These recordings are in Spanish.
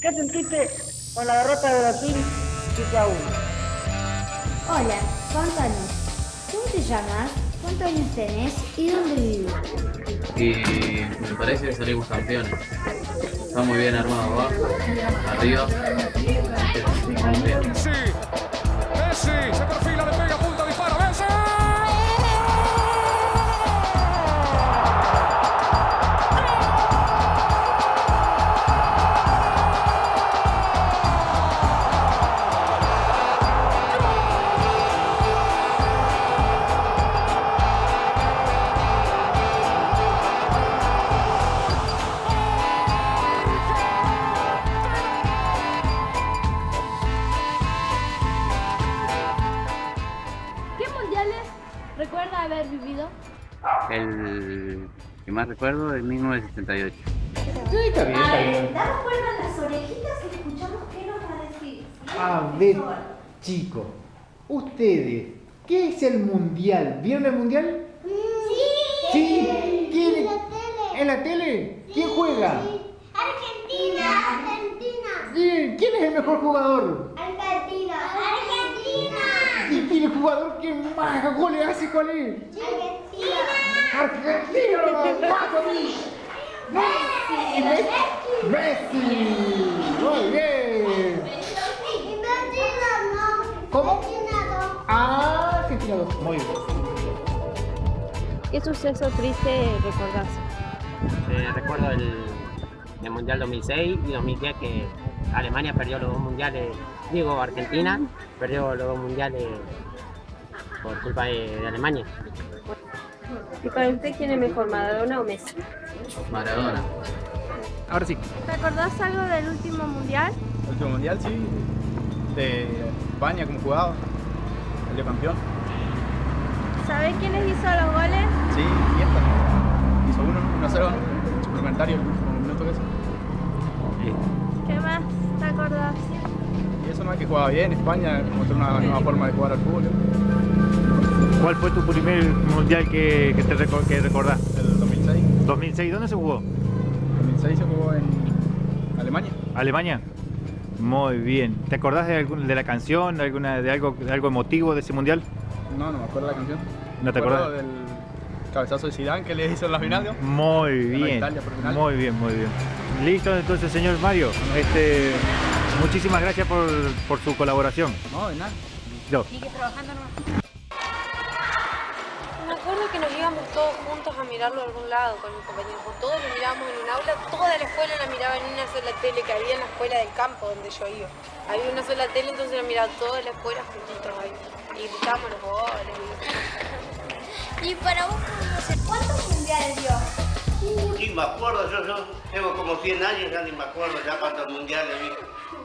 ¿Qué sentiste con la derrota de Brasil 7 a 1? Hola, contanos. ¿Cómo te llamas? ¿Cuántos años tenés? ¿Y dónde vives? Y me parece que salimos campeones. Está muy bien armado abajo, arriba. Messi, Messi, se perfila, le pega, El que más recuerdo es 1978. Sí, está bien, está bien. Damos vuelta a las orejitas y escuchamos qué nos va a decir. A ver, chicos, ustedes, ¿qué es el mundial? ¿Vieron el mundial? Sí. Sí. ¿Quién? ¿En la tele? ¿Quién juega? Argentina. Argentina. Sí, ¿Quién es el mejor jugador? Argentina. Argentina. ¿Y y el jugador que más goles hace cuál es? Argentina. ¡Messi! ¡Messi! ¡Messi! ¡Muy bien! ¿Cómo? Ah, Argentina 2. Muy bien. ¿Qué suceso triste recordás? Eh, recuerdo el, el Mundial 2006 y 2010 que Alemania perdió los dos mundiales, digo Argentina perdió los dos mundiales por culpa de, de Alemania. ¿Y para usted quién es mejor, Maradona o Messi? Maradona. Ahora sí. ¿Te acordás algo del último mundial? El último mundial, sí. De España, como jugaba. Salió campeón. ¿Sabés quiénes hizo los goles? Sí, y esta. Hizo uno, 1-0, suplementario, el último minuto que hizo. ¿Qué más te acordás? Y eso no es que jugaba bien. España mostró una nueva forma de jugar al fútbol. ¿Cuál fue tu primer mundial que, que te que recordás? El 2006. 2006, ¿dónde se jugó? 2006 se jugó en Alemania. ¿Alemania? Muy bien. ¿Te acordás de, algún- de la canción, de, alguna, de, algo, de algo emotivo de ese mundial? No, no me acuerdo la canción. ¿No te acordás? del cabezazo de Zidane que le hizo en la final. ¿no? Muy bien. Italia. Muy bien, muy bien. Listo, entonces, señor Mario. Este, muchísimas gracias por, por su colaboración. No, de nada. Yo. Me acuerdo que nos íbamos todos juntos a mirarlo a algún lado con mis compañeros. Todos lo mirábamos en un aula, toda la escuela la miraba en una sola tele que había en la escuela del campo donde yo iba. Había una sola tele, entonces la miraba toda la escuela juntitos ahí. Y gritábamos los goles. Y para vos, no sé, ¿cuántos mundiales dio? Sí, me acuerdo, yo, yo tengo como 100 años, ya ni me acuerdo ya cuántos mundiales vi.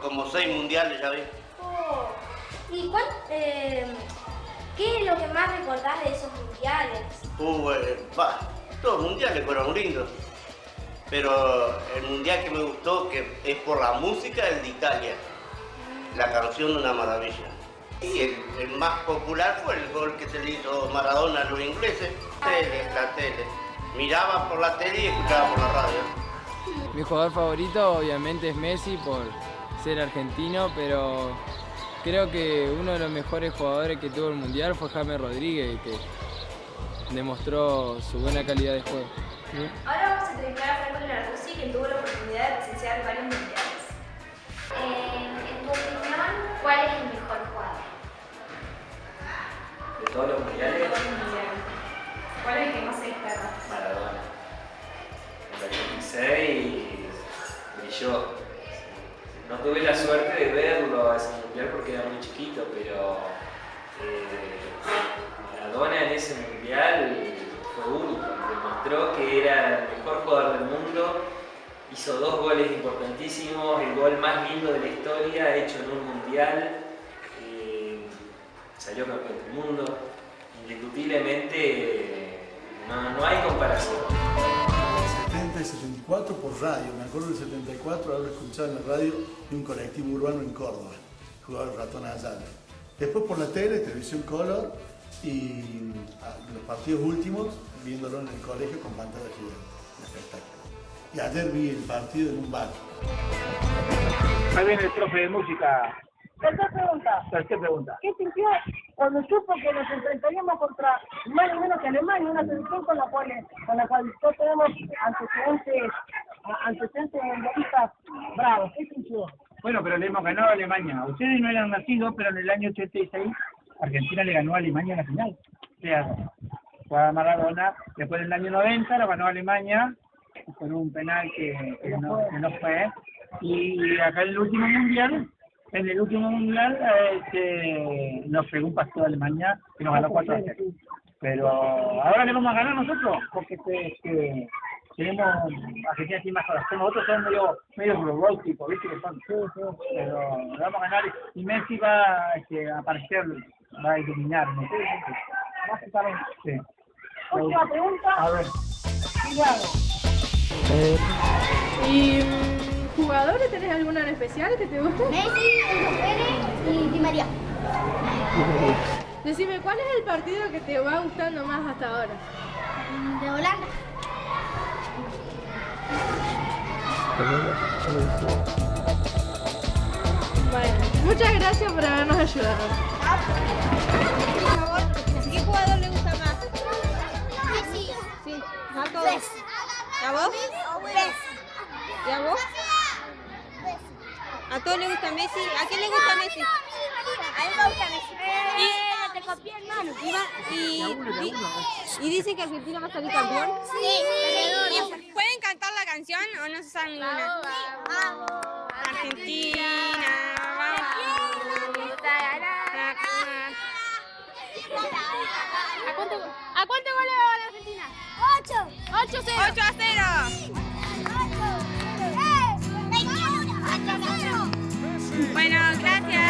Como 6 mundiales ya vi. Oh. ¿Y cuál, eh, qué es lo que más recordás de esos mundiales? Uh, eh, todos los mundiales fueron lindos. Pero el mundial que me gustó, que es por la música, el de Italia. La canción una maravilla. Y el, el más popular fue el gol que se le hizo Maradona a los ingleses. Tele, la tele. Miraba por la tele y escuchaba por la radio. Mi jugador favorito obviamente es Messi por ser argentino, pero creo que uno de los mejores jugadores que tuvo el Mundial fue James Rodríguez, que demostró su buena calidad de juego. Ahora vamos a entrevistar a Franco Larducci, quien tuvo la oportunidad de presenciar varios mundiales. Eh, en tu opinión, ¿cuál es el mejor jugador? De todos los mundiales, ¿Cuál es el que más se destaca? Maradona. En el 86 brilló. No tuve la suerte de verlo a ese mundial porque era muy chiquito, pero eh, Maradona en ese mundial fue único. Demostró que era el mejor jugador del mundo. Hizo dos goles importantísimos, el gol más lindo de la historia hecho en un mundial. Eh, salió campeón del mundo. Indiscutiblemente no, no hay comparación. 70 y 74 por radio. Me acuerdo del 74 haber escuchado en la radio de un colectivo urbano en Córdoba, jugaba el ratón Ayala. Después por la tele, televisión color y ah, los partidos últimos viéndolo en el colegio con pantalla gigante. Espectáculo. Y ayer vi el partido en un bar. Ahí viene el profe de música. Tercera pregunta. Tercera pregunta. ¿Qué sintió cuando supo que nos enfrentaríamos contra más o menos que Alemania, una selección con la cual, con la cual todos tenemos antecedentes, antecedentes mundialistas bravos? ¿Qué sintió? Bueno, pero le hemos ganado a Alemania. Ustedes no eran nacidos, pero en el año 86 Argentina le ganó a Alemania en la final. O sea, fue a Maradona, después del año 90 lo ganó Alemania con un penal que, que no, que no fue. Y acá en el último mundial, en el último mundial, este, nos pegó un partido de Alemania que nos ganó 4 a 0. Pero ahora le vamos a ganar nosotros, porque este, este, tenemos Argentina tiene más corazón. Nosotros somos medio, medio robóticos, ¿viste? Que son, pero le vamos a ganar y Messi va este, a aparecer, va a iluminar. ¿no? Básicamente. Sí. Última pregunta. A ver. Cuidado. ¿Y mm, jugadores tenés alguno en especial que te guste? Messi, Pérez y Di María. Decime, ¿cuál es el partido que te va gustando más hasta ahora? De Holanda. Bueno, muchas gracias por habernos ayudado. ¿Qué jugador le gusta más? Messi. Sí, a todos. ¿A vos? ¿Y a vos? ¿A todos les gusta Messi? ¿A quién le gusta Messi? A mí me gusta Messi. Y- te copié, hermano. Y, va- y, y, y dicen que Argentina va a salir campeón. Sí, ¿Pueden cantar la canción o no se saben ninguna? Vamos. Argentina, Bueno, gracias.